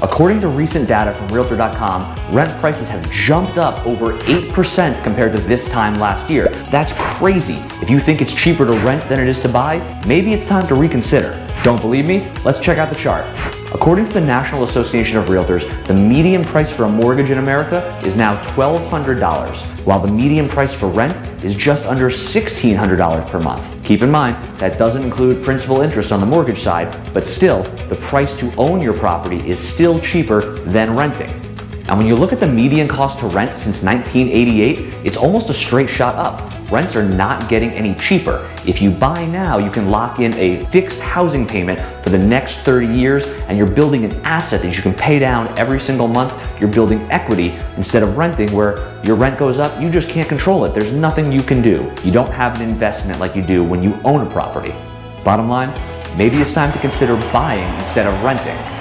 According to recent data from Realtor.com, rent prices have jumped up over 8% compared to this time last year. That's crazy. If you think it's cheaper to rent than it is to buy, maybe it's time to reconsider. Don't believe me? Let's check out the chart. According to the National Association of Realtors, the median price for a mortgage in America is now $1,200, while the median price for rent is just under $1,600 per month. Keep in mind, that doesn't include principal interest on the mortgage side, but still, the price to own your property is still cheaper than renting. And when you look at the median cost to rent since 1988, it's almost a straight shot up. Rents are not getting any cheaper. If you buy now, you can lock in a fixed housing payment for the next 30 years and you're building an asset that you can pay down every single month. You're building equity instead of renting where your rent goes up, you just can't control it. There's nothing you can do. You don't have an investment like you do when you own a property. Bottom line, maybe it's time to consider buying instead of renting.